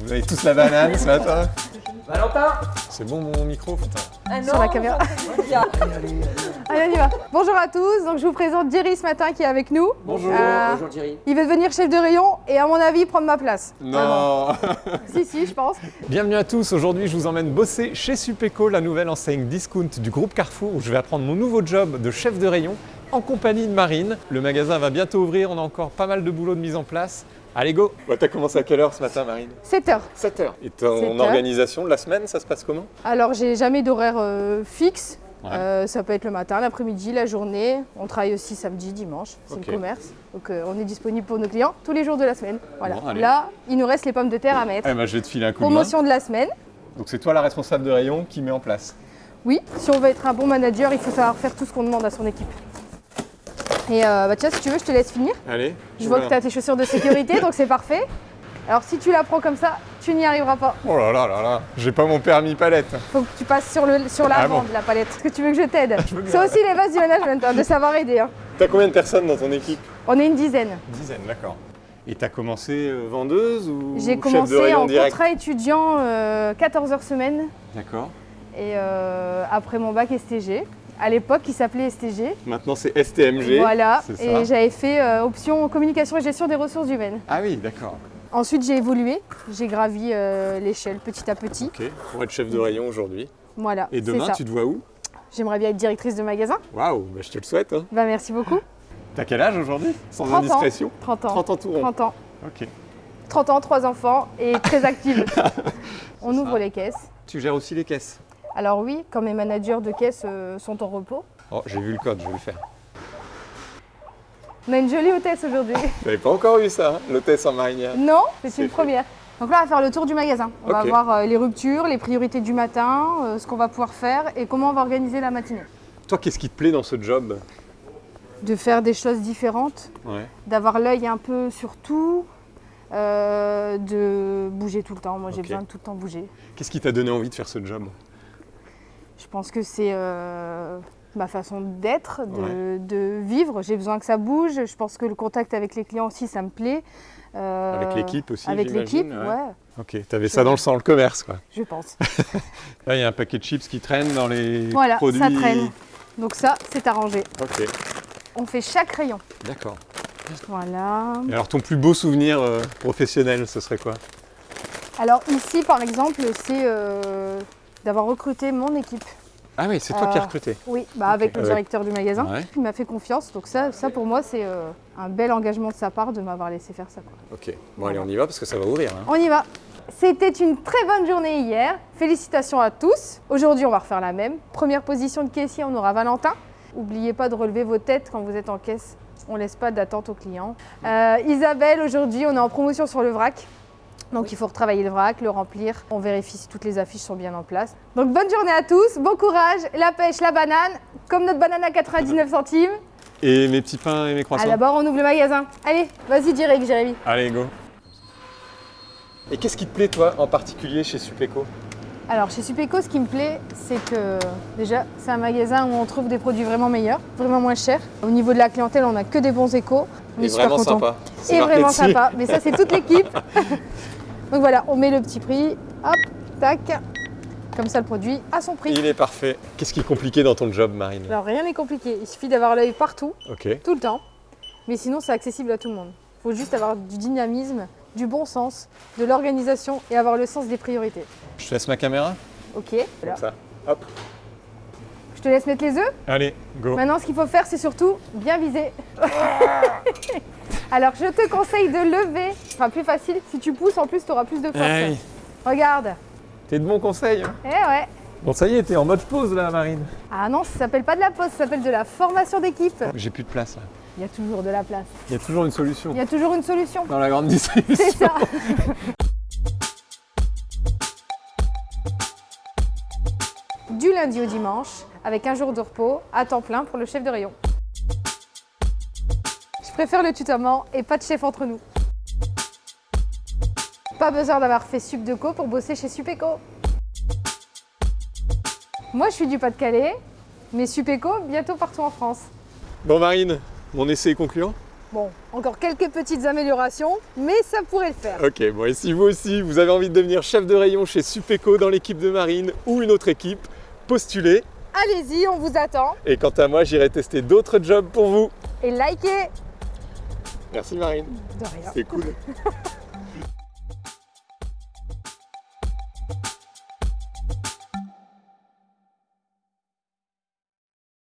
Vous avez tous la banane ce matin Valentin C'est bon mon micro, putain. Ah sur la caméra. Allez, on y va. Bonjour à tous. Donc, je vous présente Jerry ce matin qui est avec nous. Bonjour. Euh, Bonjour Thierry. il veut devenir chef de rayon et à mon avis prendre ma place. Non Si, si, je pense. Bienvenue à tous, aujourd'hui je vous emmène bosser chez Supéco, la nouvelle enseigne discount du groupe Carrefour où je vais apprendre mon nouveau job de chef de rayon en compagnie de Marine. Le magasin va bientôt ouvrir, on a encore pas mal de boulot de mise en place. Allez go T'as commencé à quelle heure ce matin Marine 7 heures. 7h. Et 7 ton heures. organisation de la semaine, ça se passe comment Alors, j'ai jamais d'horaire euh, fixe. Ouais. Euh, ça peut être le matin, l'après-midi, la journée. On travaille aussi samedi, dimanche. C'est le commerce. Donc, euh, on est disponible pour nos clients tous les jours de la semaine. Voilà. Bon. Là, il nous reste les pommes de terre à mettre. Eh ben je vais te filer un coup de main. Promotion de la semaine. Donc c'est toi la responsable de rayon qui met en place. Oui, si on veut être un bon manager, il faut savoir faire tout ce qu'on demande à son équipe. Et euh, bah tiens, si tu veux, je te laisse finir. Allez. Je vois que tu as tes chaussures de sécurité, donc c'est parfait. Alors si tu la prends comme ça, tu n'y arriveras pas. Oh là là là là, j'ai pas mon permis palette. Faut que tu passes sur le sur Ah l'avant bon de la palette. Est-ce que tu veux que je t'aide veux bien. C'est aussi les bases du management, hein, de savoir aider. hein. T'as combien de personnes dans ton équipe? On est une dizaine. Une dizaine, d'accord. Et t'as commencé euh, vendeuse ou J'ai chef de commencé rayon en direct? contrat étudiant euh, 14 heures semaine D'accord. et euh, après mon bac STG. À l'époque, il s'appelait STG. Maintenant c'est STMG. Voilà. Et j'avais fait euh, option communication et gestion des ressources humaines. Ah oui, d'accord. Ensuite, j'ai évolué. J'ai gravi euh, l'échelle petit à petit. Ok, pour être chef de rayon aujourd'hui. Voilà. Et demain, ça. tu te vois où? J'aimerais bien être directrice de magasin. Waouh, bah, je te le souhaite. Hein. Bah, merci beaucoup. T'as quel âge aujourd'hui? Sans 30 ans. indiscrétion 30 ans. 30 ans tout rond. 30 ans. Ok. 30 ans, 3 enfants et très active. On ouvre les caisses. Tu gères aussi les caisses? Alors oui, quand mes managers de caisse euh, sont en repos. Oh, j'ai vu le code, je vais le faire. On a une jolie hôtesse aujourd'hui. T'avais pas encore eu ça, hein, l'hôtesse en marinière non, c'est C'est une première. Donc là, on va faire le tour du magasin. On va voir euh, les ruptures, les priorités du matin, euh, ce qu'on va pouvoir faire et comment on va organiser la matinée. Toi, qu'est-ce qui te plaît dans ce job? De faire des choses différentes, Ouais. d'avoir l'œil un peu sur tout, euh, de bouger tout le temps. Moi, j'ai besoin de tout le temps bouger. Qu'est-ce qui t'a donné envie de faire ce job? Je pense que c'est euh, ma façon d'être, de, de vivre. J'ai besoin que ça bouge. Je pense que le contact avec les clients aussi, ça me plaît. Euh, Avec l'équipe aussi, Avec l'équipe, ouais. ouais. Ok, t'avais ça dans le sang, le commerce, quoi. je pense. Là, il y a un paquet de chips qui traîne dans les Voilà, produits. ça traîne. Donc ça, c'est arrangé. Ok, On fait chaque rayon. d'accord. Voilà. Et alors, ton plus beau souvenir euh, professionnel, ce serait quoi? Alors ici, par exemple, c'est euh, d'avoir recruté mon équipe. Ah oui, c'est toi qui as Euh, recruté. Oui, bah avec le Avec- directeur du magasin. Ouais. Il m'a fait confiance. Donc ça, ça pour moi, c'est euh, un bel engagement de sa part de m'avoir laissé faire ça. quoi. Ok, bon, allez, on y va parce que ça va ouvrir. hein. On y va. C'était une très bonne journée hier. Félicitations à tous. Aujourd'hui, on va refaire la même. Première position de caissier, on aura Valentin. N'oubliez pas de relever vos têtes quand vous êtes en caisse. On laisse pas d'attente aux clients. Euh, Isabelle, aujourd'hui, on est en promotion sur le vrac. Donc il faut retravailler le vrac, le remplir. On vérifie si toutes les affiches sont bien en place. Donc bonne journée à tous, bon courage, la pêche, la banane, comme notre banane à 99 centimes. Et mes petits pains et mes Ah, croissants D'abord on ouvre le magasin. Allez, vas-y direct Jérémy. Allez, go Et qu'est-ce qui te plaît, toi, en particulier chez Supéco Alors chez Supéco, ce qui me plaît, c'est que déjà, c'est un magasin où on trouve des produits vraiment meilleurs, vraiment moins chers. Au niveau de la clientèle, on n'a que des bons échos. On est Et super vraiment contents. Et vraiment sympa. Mais ça, c'est toute l'équipe. Donc voilà, on met le petit prix. Hop, tac. Comme ça, le produit a son prix. Il est parfait. Qu'est-ce qui est compliqué dans ton job, Marine? Alors rien n'est compliqué. Il suffit d'avoir l'œil partout, Ok. tout le temps. Mais sinon, c'est accessible à tout le monde. Il faut juste avoir du dynamisme, du bon sens, de l'organisation et avoir le sens des priorités. Je te laisse ma caméra Ok, voilà. Comme ça. Hop. Je te laisse mettre les œufs. Allez, go. Maintenant, ce qu'il faut faire, c'est surtout bien viser. Alors, je te conseille de lever. Enfin, plus facile. Si tu pousses, en plus, tu auras plus de force. Oui. Regarde. T'es de bons conseils. hein. Eh ouais. Bon, ça y est, t'es en mode pause là, Marine. Ah non, ça s'appelle pas de la pause, ça s'appelle de la formation d'équipe. J'ai plus de place là. Il y a toujours de la place. Il y a toujours une solution. Il y a toujours une solution. Dans la grande distribution. C'est ça. du lundi au dimanche, avec un jour de repos à temps plein pour le chef de rayon. Je préfère le tutoiement et pas de chef entre nous. Pas besoin d'avoir fait Sup de Co pour bosser chez Supéco. Moi, je suis du Pas-de-Calais, mais Supéco bientôt partout en France. Bon, Marine, mon essai est concluant? Bon, encore quelques petites améliorations, mais ça pourrait le faire. Ok, bon et si vous aussi vous avez envie de devenir chef de rayon chez Supeco dans l'équipe de Marine ou une autre équipe, postulez. Allez-y, on vous attend. Et quant à moi, j'irai tester d'autres jobs pour vous. Et likez Merci Marine, De rien. c'est cool.